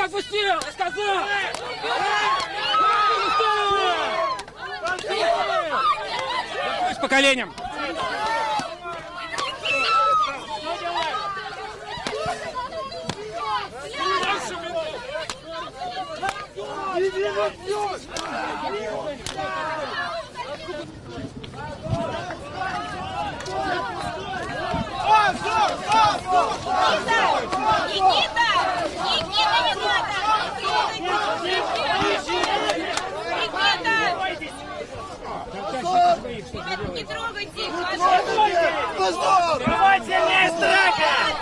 Руку отпусти! Я сказал! С поколением. Никита! Никита, не надо! Никита! Ребят, не трогайте их, пожалуйста! Внимательнее, страха!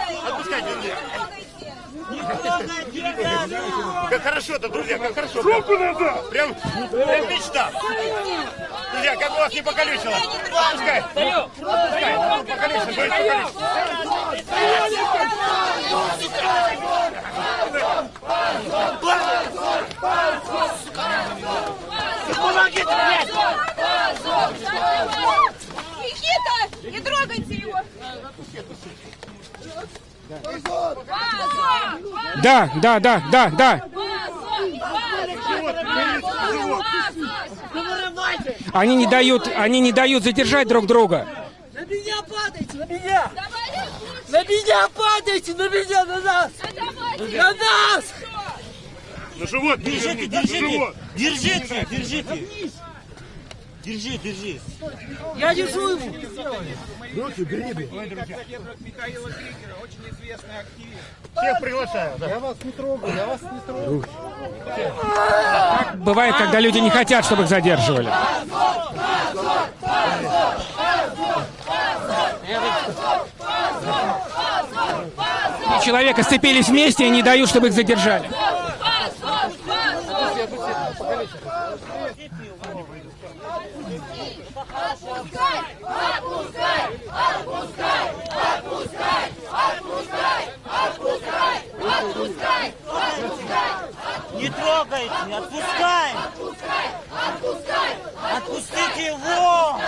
Как хорошо-то, друзья, как хорошо. Руку надо! Прям, прям мечта. Друзья, как бы вас не покалечило. Отпускай. Отпускай. Покалечено, будет покалечено. Помогите, блядь! Никита, не трогайте его! Да, да, да, да, да. Они не дают, они не дают задержать друг друга. На меня падайте, на меня! На меня падайте, на меня, на нас! На нас! На живот, Держите, держите, держите, держите. Держи, держи. Я держу его! Всех приглашаю. Да. Бывает, когда люди не хотят, чтобы их задерживали. Три человека сцепились вместе и не дают, чтобы их задержали. Не трогайте, отпускай. Отпустите его.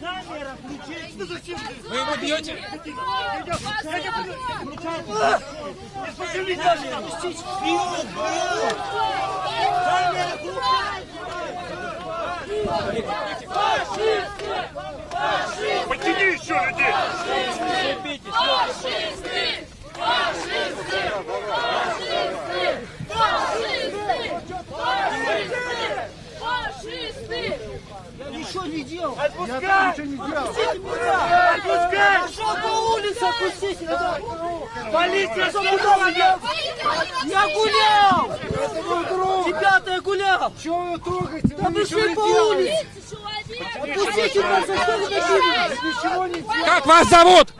Камера включите. Вы его бьете? Камера Подтяни Ничего не делал! Отпускай! Отпустите меня! Отпускай! Пошел по улице, отпустите меня! Полиция сюда! Я гулял! Ребята, я гулял! Чего вы трогаете? Да Вы вы ничего шли не по улице! Отпустите нас, за что вы? Ничего не делаете. Как вас зовут?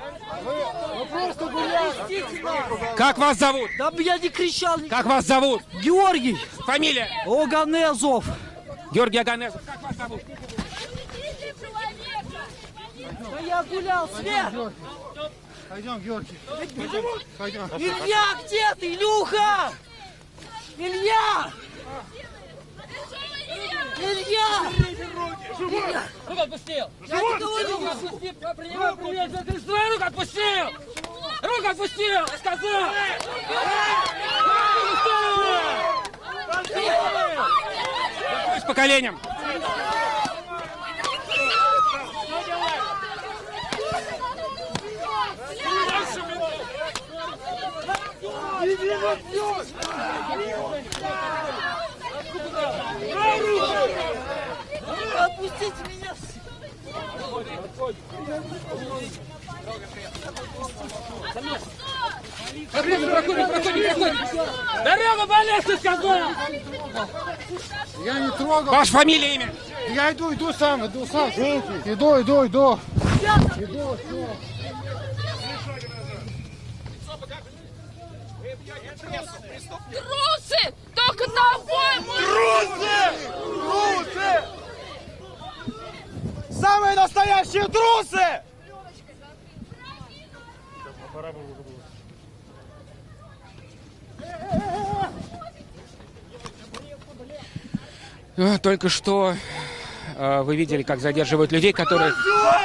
Как вас зовут? Да я не кричал! Как вас зовут? Георгий! Фамилия? Оганезов! Георгий Аганезов. Как вас зовут? Да я гулял, Свет! Пойдем, Георгий. Пойдем. Илья, где ты, Илюха? Илья! Илья! Руку отпустил! Я никого не вижу! Отпусти, принимай привет! Ты свою руку отпустил! Руку отпустил! Я сказал! С поколением. Отпустите меня! Проходи, проходи, проходи, проходи! Дорога болезнь, сказал! Я не трогал. Ваша фамилия, имя? Я иду, иду сам, иду сам. Иду, иду, иду. Трусы! Только тобой Трусы! Самые настоящие трусы! А, Только что э, вы видели, как задерживают людей, которые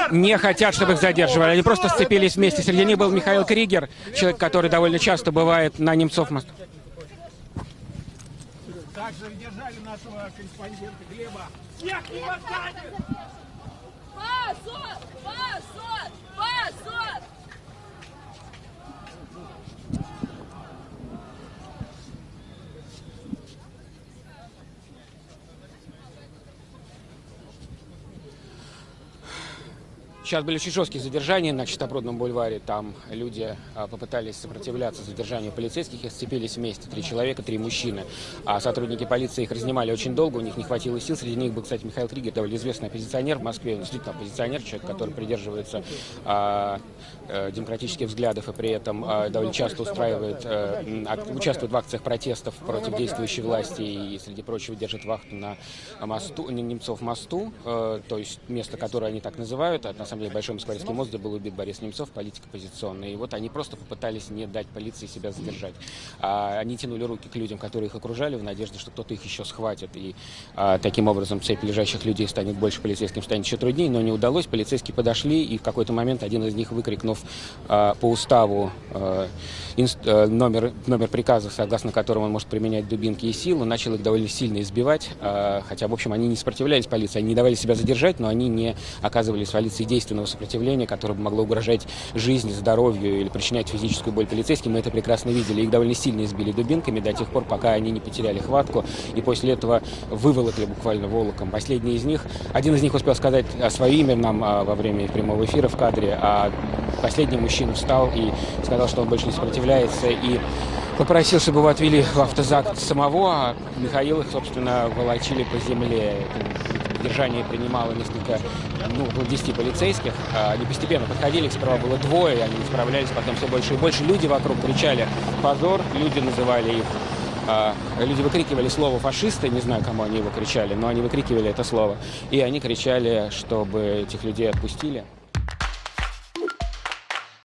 не хотят, чтобы их задерживали. Они просто сцепились вместе. Среди них был Михаил Кригер, человек, который довольно часто бывает на Немцов мосту. Также задержали нашего корреспондента Глеба. Позор! Позор! Позор! Сейчас были очень жесткие задержания на Чистопрудном бульваре. Там люди а, попытались сопротивляться задержанию полицейских и сцепились вместе. Три человека, три мужчины. А сотрудники полиции их разнимали очень долго, у них не хватило сил. Среди них был, кстати, Михаил Кригер, довольно известный оппозиционер в Москве. Он действительно оппозиционер, человек, который придерживается а, а, демократических взглядов и при этом а, довольно часто устраивает, а, участвует в акциях протестов против действующей власти и, среди прочего, держит вахту на мосту, Немцов мосту, э, то есть место, которое они так называют, а на самом деле Большой Москворецкий мост, был убит Борис Немцов, политик оппозиционный. И вот они просто попытались не дать полиции себя задержать. А, они тянули руки к людям, которые их окружали, в надежде, что кто-то их еще схватит. И а, таким образом цепь лежащих людей станет больше, полицейским станет еще труднее, но не удалось. Полицейские подошли, и в какой-то момент один из них, выкрикнув а, по уставу э, инст- э, номер, номер приказа, согласно которому он может применять дубинки и силу, начал их довольно сильно избивать. а, Хотя, в общем, они не сопротивлялись полиции, они не давали себя задержать, но они не оказывали с полицией действенного сопротивления, которое могло угрожать жизни, здоровью или причинять физическую боль полицейским. Мы это прекрасно видели. Их довольно сильно избили дубинками до тех пор, пока они не потеряли хватку. И после этого выволокли буквально волоком. Последний из них, один из них успел сказать а, свое имя нам а, во время прямого эфира в кадре, а последний мужчина встал и сказал, что он больше не сопротивляется и попросил, чтобы его отвели в автозак самого, а Михаил их, собственно, волочили по земле. Это Держание принимало несколько, ну, около 10 полицейских. А, Они постепенно подходили, их сперва было двое, они не справлялись, потом все больше и больше. Люди вокруг кричали «позор», люди называли их а, Люди выкрикивали слово «фашисты», не знаю, кому они его кричали, но они выкрикивали это слово. И они кричали, чтобы этих людей отпустили.